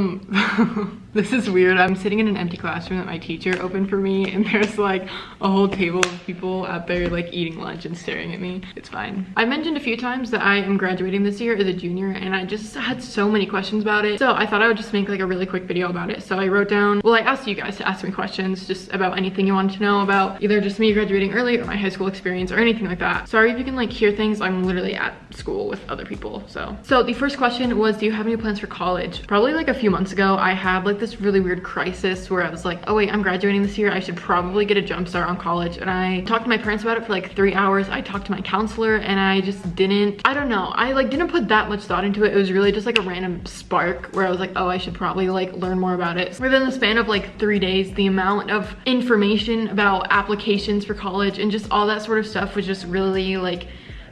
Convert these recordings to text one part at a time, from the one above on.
Um, this is weird. I'm sitting in an empty classroom that my teacher opened for me and there's like a whole table of people out there like eating lunch and staring at me. It's fine. I mentioned a few times that I am graduating this year as a junior and I just had so many questions about it. So I thought I would just make like a really quick video about it. So I wrote down, well, I asked you guys to ask me questions just about anything you wanted to know about either just me graduating early or my high school experience or anything like that. Sorry if you can like hear things. I'm literally at school with other people. So, so the first question was, do you have any plans for college? Probably like a few months ago, I had like this really weird crisis where I was like, oh wait, I'm graduating this year. I should probably get a jump start on college. And I talked to my parents about it for like three hours. I talked to my counselor and I just didn't, I don't know. I like didn't put that much thought into it. It was really just like a random spark where I was like, oh, I should probably like learn more about it. Within the span of like three days, the amount of information about applications for college and just all that sort of stuff was just really like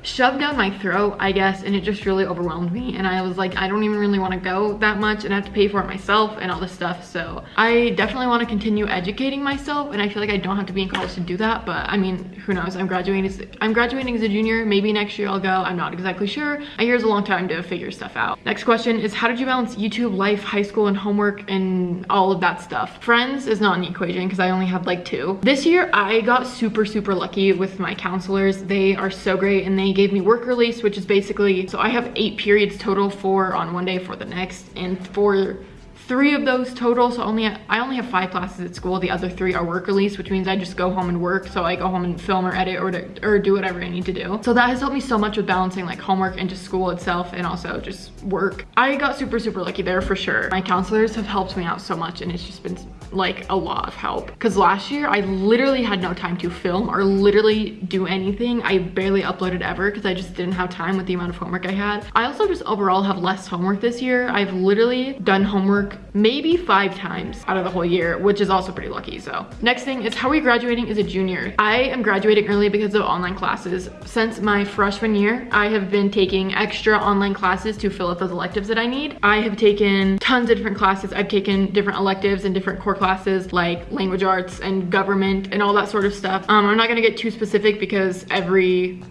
shoved down my throat, I guess, and it just really overwhelmed me. And I was like, I don't even really want to go that much and I have to pay for it myself and all this stuff. So I definitely want to continue educating myself and I feel like I don't have to be in college to do that. But I mean, who knows? I'm graduating as, I'm graduating as a junior. Maybe next year I'll go. I'm not exactly sure. A year is a long time to figure stuff out. Next question is how did you balance YouTube, life, high school, and homework and all of that stuff? Friends is not an equation because I only have like two. This year I got super, super lucky with my counselors. They are so great and they gave me work release, which is basically, so I have eight periods total, four on one day for the next, and for three of those total so only i only have five classes at school. The other three are work release which means i just go home and work so i go home and film or edit or, to, or do whatever i need to do. So that has helped me so much with balancing like homework and just school itself and also just work. I got super super lucky there for sure. My counselors have helped me out so much and it's just been like a lot of help. Because last year i literally had no time to film or literally do anything. I barely uploaded ever because i just didn't have time with the amount of homework i had. I also just overall have less homework this year. I've literally done homework maybe five times out of the whole year which is also pretty lucky. So next thing is how are we graduating as a junior? I am graduating early because of online classes. Since my freshman year i have been taking extra online classes to fill up those electives that i need. I have taken tons of different classes. I've taken different electives and different core classes like language arts and government and all that sort of stuff. Um, I'm not gonna get too specific because every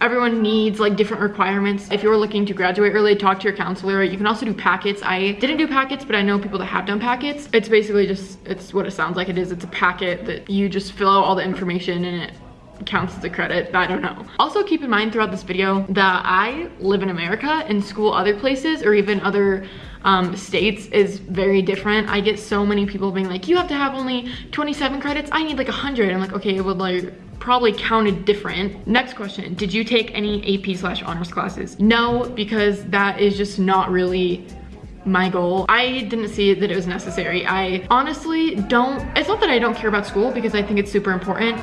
everyone needs like different requirements. If you're looking to graduate early, talk to your counselor. You can also do packets. I didn't do packets, but I know people that have done packets. It's basically just, it's what it sounds like it is. It's a packet that you just fill out all the information and it counts as a credit i don't know also keep in mind throughout this video that i live in america and school other places or even other um, states is very different. I get so many people being like, you have to have only 27 credits. I need like 100. I'm like, okay, it would like probably counted different. Next question, did you take any AP slash honors classes? No, because that is just not really my goal. I didn't see that it was necessary. I honestly don't, it's not that I don't care about school because I think it's super important.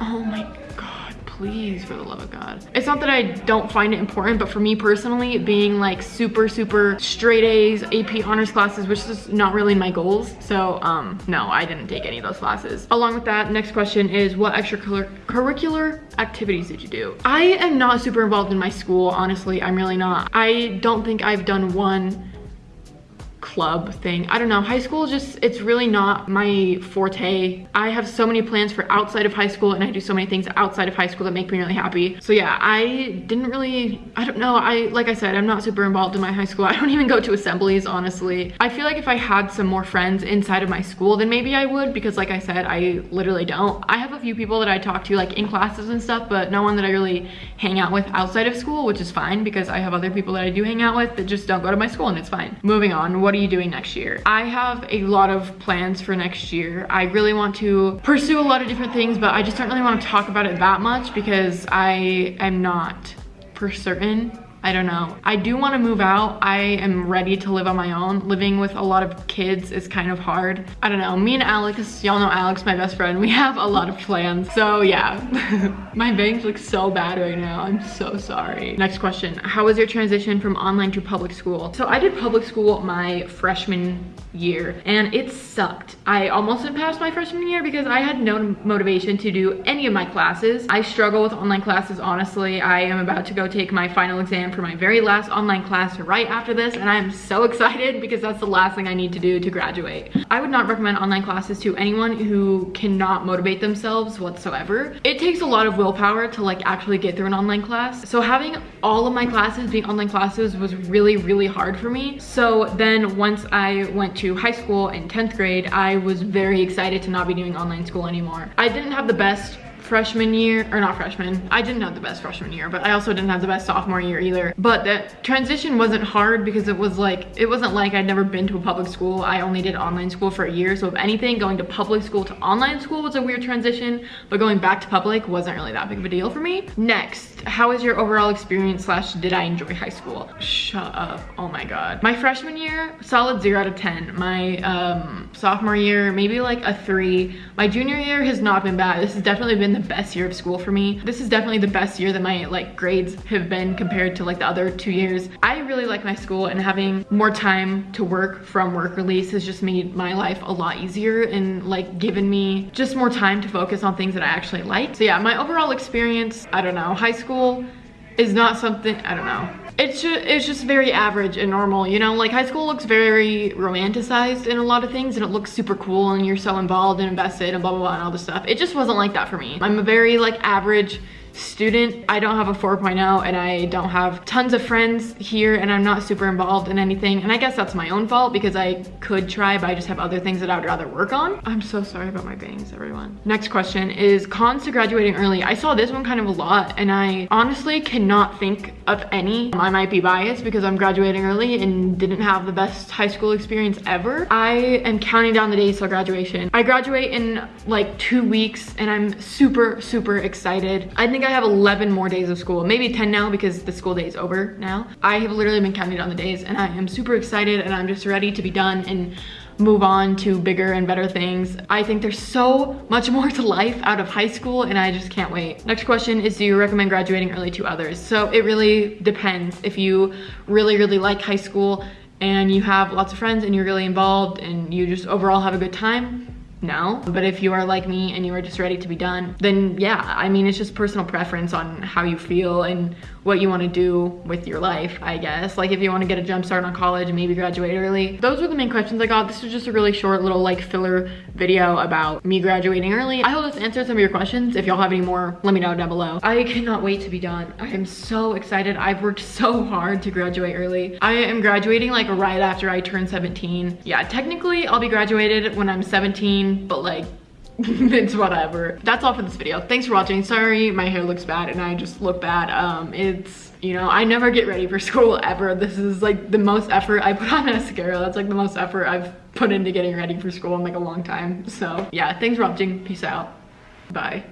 Oh my God, please for the love of god. It's not that i don't find it important but for me personally being like super super straight a's ap honors classes which is not really my goals. So um no i didn't take any of those classes. Along with that next question is what extracurricular activities did you do? I am not super involved in my school honestly. I'm really not. I don't think i've done one club thing. I don't know, high school just, it's really not my forte. I have so many plans for outside of high school and I do so many things outside of high school that make me really happy. So yeah, I didn't really, I don't know, I, like I said, I'm not super involved in my high school. I don't even go to assemblies, honestly. I feel like if I had some more friends inside of my school, then maybe I would because like I said, I literally don't. I have a few people that I talk to like in classes and stuff, but no one that I really hang out with outside of school, which is fine because I have other people that I do hang out with that just don't go to my school and it's fine. Moving on, what you you doing next year? I have a lot of plans for next year. I really want to pursue a lot of different things, but I just don't really want to talk about it that much because I am not for certain I don't know. I do want to move out. I am ready to live on my own. Living with a lot of kids is kind of hard. I don't know. Me and Alex, y'all know Alex, my best friend, we have a lot of plans. So yeah, my bangs look so bad right now. I'm so sorry. Next question. How was your transition from online to public school? So I did public school my freshman year and it sucked. I almost didn't pass my freshman year because I had no motivation to do any of my classes. I struggle with online classes, honestly. I am about to go take my final exam for my very last online class right after this and I'm so excited because that's the last thing I need to do to graduate. I would not recommend online classes to anyone who cannot motivate themselves whatsoever. It takes a lot of willpower to like actually get through an online class. So having all of my classes being online classes was really, really hard for me. So then once I went to high school in 10th grade, I was very excited to not be doing online school anymore. I didn't have the best freshman year, or not freshman, I didn't have the best freshman year, but I also didn't have the best sophomore year either. But the transition wasn't hard because it was like, it wasn't like I'd never been to a public school. I only did online school for a year. So if anything, going to public school to online school was a weird transition, but going back to public wasn't really that big of a deal for me. Next, how was your overall experience slash did I enjoy high school? Shut up, oh my God. My freshman year, solid zero out of 10. My um, sophomore year, maybe like a three. My junior year has not been bad. This has definitely been the best year of school for me. This is definitely the best year that my like grades have been compared to like the other two years. I really like my school and having more time to work from work release has just made my life a lot easier and like given me just more time to focus on things that I actually like. So yeah, my overall experience, I don't know, high school is not something, I don't know it's just, it's just very average and normal, you know? Like high school looks very romanticized in a lot of things and it looks super cool and you're so involved and invested and blah, blah, blah and all this stuff. It just wasn't like that for me. I'm a very like average student. I don't have a 4.0 and I don't have tons of friends here and I'm not super involved in anything. And I guess that's my own fault because I could try, but I just have other things that I would rather work on. I'm so sorry about my bangs, everyone. Next question is cons to graduating early. I saw this one kind of a lot and I honestly cannot think of any. I might be biased because I'm graduating early and didn't have the best high school experience ever. I am counting down the days till graduation. I graduate in like two weeks and I'm super, super excited. I think I have 11 more days of school, maybe 10 now because the school day is over now. I have literally been counting down the days and I am super excited and I'm just ready to be done and move on to bigger and better things. I think there's so much more to life out of high school and I just can't wait. Next question is do you recommend graduating early to others? So it really depends. If you really, really like high school and you have lots of friends and you're really involved and you just overall have a good time, no. But if you are like me and you are just ready to be done, then yeah, I mean, it's just personal preference on how you feel and what you want to do with your life, I guess. Like if you want to get a jump start on college and maybe graduate early. Those were the main questions I got. This was just a really short little like filler video about me graduating early. I hope this answered some of your questions. If y'all have any more, let me know down below. I cannot wait to be done. I am so excited. I've worked so hard to graduate early. I am graduating like right after I turn 17. Yeah, technically I'll be graduated when I'm 17, but like it's whatever. That's all for this video. Thanks for watching. Sorry my hair looks bad and I just look bad. Um, It's, you know, I never get ready for school ever. This is like the most effort I put on mascara. That's like the most effort I've put into getting ready for school in like a long time. So yeah, thanks for watching. Peace out. Bye.